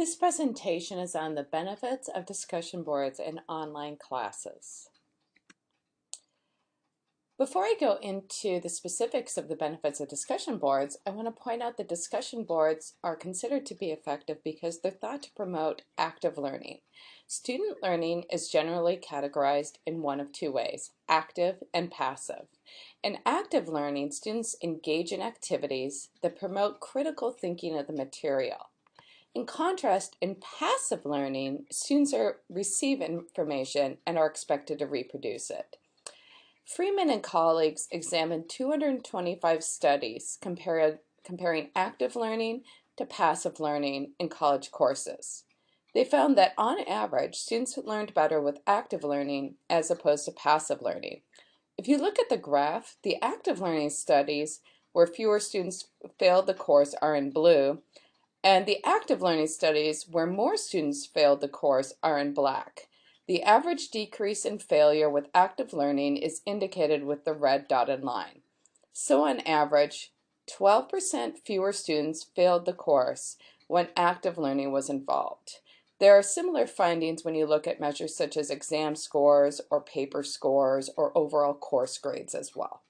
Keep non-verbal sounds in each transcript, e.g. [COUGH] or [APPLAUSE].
This presentation is on the benefits of discussion boards in online classes. Before I go into the specifics of the benefits of discussion boards, I want to point out that discussion boards are considered to be effective because they're thought to promote active learning. Student learning is generally categorized in one of two ways, active and passive. In active learning, students engage in activities that promote critical thinking of the material. In contrast, in passive learning, students are, receive information and are expected to reproduce it. Freeman and colleagues examined 225 studies compared, comparing active learning to passive learning in college courses. They found that on average, students learned better with active learning as opposed to passive learning. If you look at the graph, the active learning studies where fewer students failed the course are in blue, and the active learning studies, where more students failed the course, are in black. The average decrease in failure with active learning is indicated with the red dotted line. So on average, 12% fewer students failed the course when active learning was involved. There are similar findings when you look at measures such as exam scores or paper scores or overall course grades as well.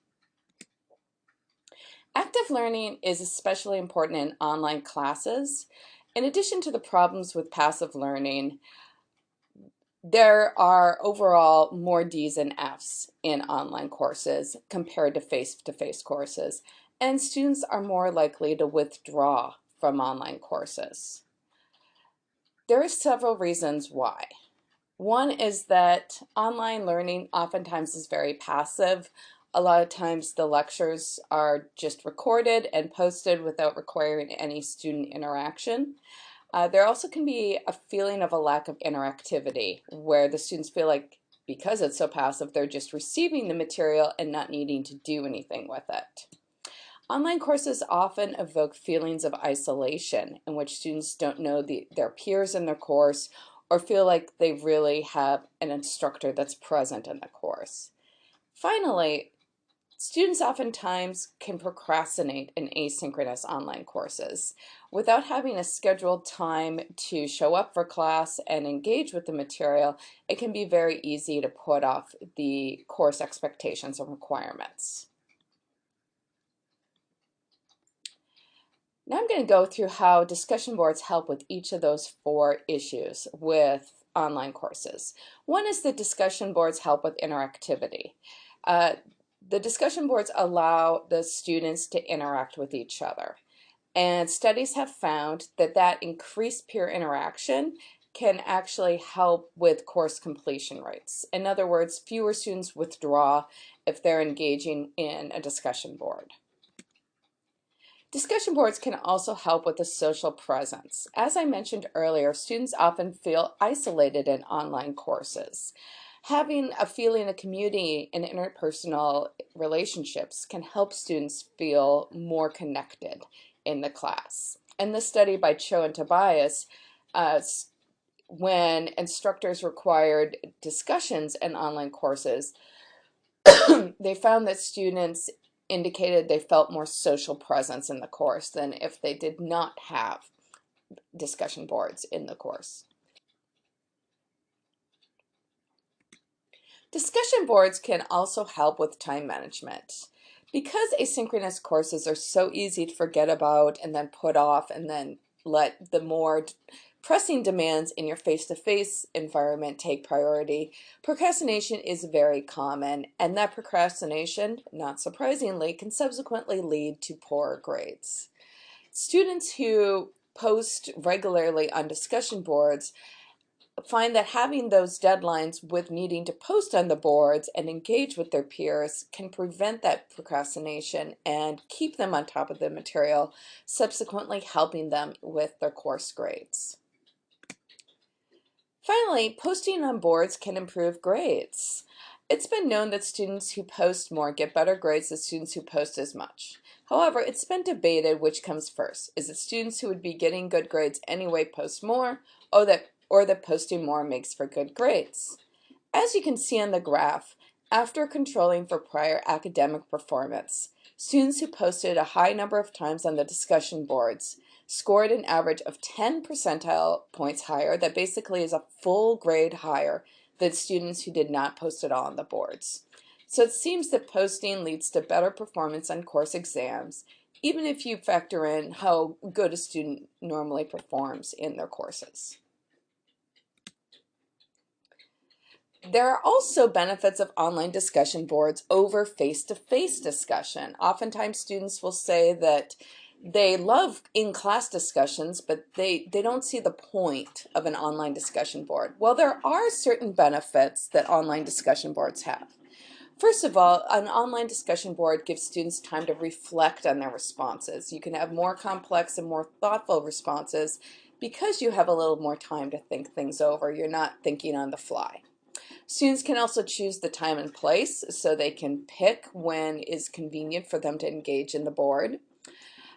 Active learning is especially important in online classes. In addition to the problems with passive learning, there are overall more D's and F's in online courses compared to face-to-face -face courses, and students are more likely to withdraw from online courses. There are several reasons why. One is that online learning oftentimes is very passive. A lot of times the lectures are just recorded and posted without requiring any student interaction. Uh, there also can be a feeling of a lack of interactivity where the students feel like because it's so passive, they're just receiving the material and not needing to do anything with it. Online courses often evoke feelings of isolation in which students don't know the, their peers in their course or feel like they really have an instructor that's present in the course. Finally, Students oftentimes can procrastinate in asynchronous online courses. Without having a scheduled time to show up for class and engage with the material, it can be very easy to put off the course expectations and requirements. Now I'm going to go through how discussion boards help with each of those four issues with online courses. One is that discussion boards help with interactivity. Uh, the discussion boards allow the students to interact with each other. And studies have found that that increased peer interaction can actually help with course completion rates. In other words, fewer students withdraw if they're engaging in a discussion board. Discussion boards can also help with the social presence. As I mentioned earlier, students often feel isolated in online courses. Having a feeling of community and interpersonal relationships can help students feel more connected in the class. In this study by Cho and Tobias, uh, when instructors required discussions in online courses, [COUGHS] they found that students indicated they felt more social presence in the course than if they did not have discussion boards in the course. Discussion boards can also help with time management. Because asynchronous courses are so easy to forget about and then put off and then let the more pressing demands in your face-to-face -face environment take priority, procrastination is very common and that procrastination, not surprisingly, can subsequently lead to poor grades. Students who post regularly on discussion boards find that having those deadlines with needing to post on the boards and engage with their peers can prevent that procrastination and keep them on top of the material, subsequently helping them with their course grades. Finally, posting on boards can improve grades. It's been known that students who post more get better grades than students who post as much. However, it's been debated which comes first. Is it students who would be getting good grades anyway post more, or that or that posting more makes for good grades. As you can see on the graph, after controlling for prior academic performance, students who posted a high number of times on the discussion boards scored an average of 10 percentile points higher. That basically is a full grade higher than students who did not post at all on the boards. So it seems that posting leads to better performance on course exams, even if you factor in how good a student normally performs in their courses. There are also benefits of online discussion boards over face-to-face -face discussion. Oftentimes students will say that they love in-class discussions, but they, they don't see the point of an online discussion board. Well, there are certain benefits that online discussion boards have. First of all, an online discussion board gives students time to reflect on their responses. You can have more complex and more thoughtful responses because you have a little more time to think things over. You're not thinking on the fly. Students can also choose the time and place so they can pick when is convenient for them to engage in the board.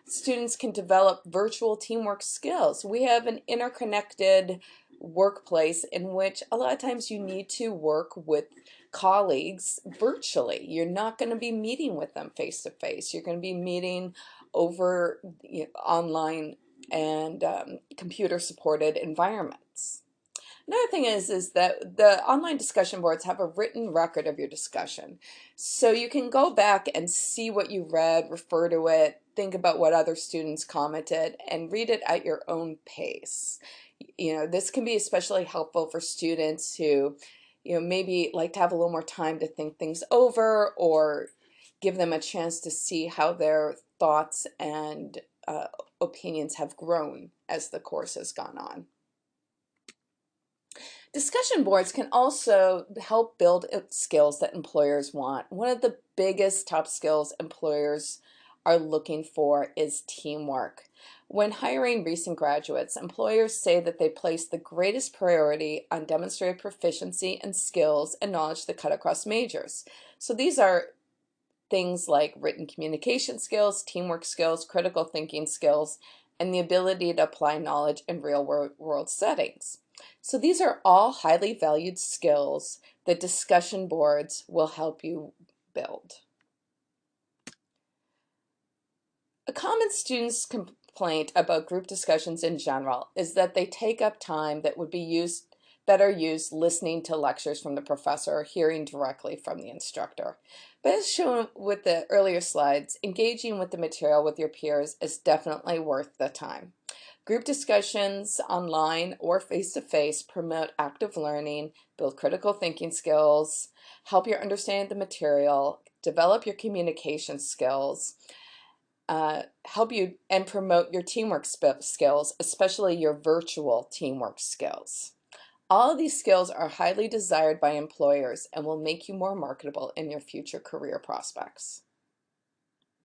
Students can develop virtual teamwork skills. We have an interconnected workplace in which a lot of times you need to work with colleagues virtually. You're not going to be meeting with them face to face. You're going to be meeting over you know, online and um, computer supported environments. Another thing is, is that the online discussion boards have a written record of your discussion. So you can go back and see what you read, refer to it, think about what other students commented, and read it at your own pace. You know, this can be especially helpful for students who, you know, maybe like to have a little more time to think things over or give them a chance to see how their thoughts and uh, opinions have grown as the course has gone on. Discussion boards can also help build skills that employers want. One of the biggest top skills employers are looking for is teamwork. When hiring recent graduates, employers say that they place the greatest priority on demonstrated proficiency and skills and knowledge that cut across majors. So these are things like written communication skills, teamwork skills, critical thinking skills, and the ability to apply knowledge in real world settings. So these are all highly valued skills that discussion boards will help you build. A common student's complaint about group discussions in general is that they take up time that would be used better used listening to lectures from the professor or hearing directly from the instructor. But as shown with the earlier slides, engaging with the material with your peers is definitely worth the time. Group discussions online or face-to-face promote active learning, build critical thinking skills, help your understand the material, develop your communication skills, uh, help you and promote your teamwork skills, especially your virtual teamwork skills. All of these skills are highly desired by employers and will make you more marketable in your future career prospects.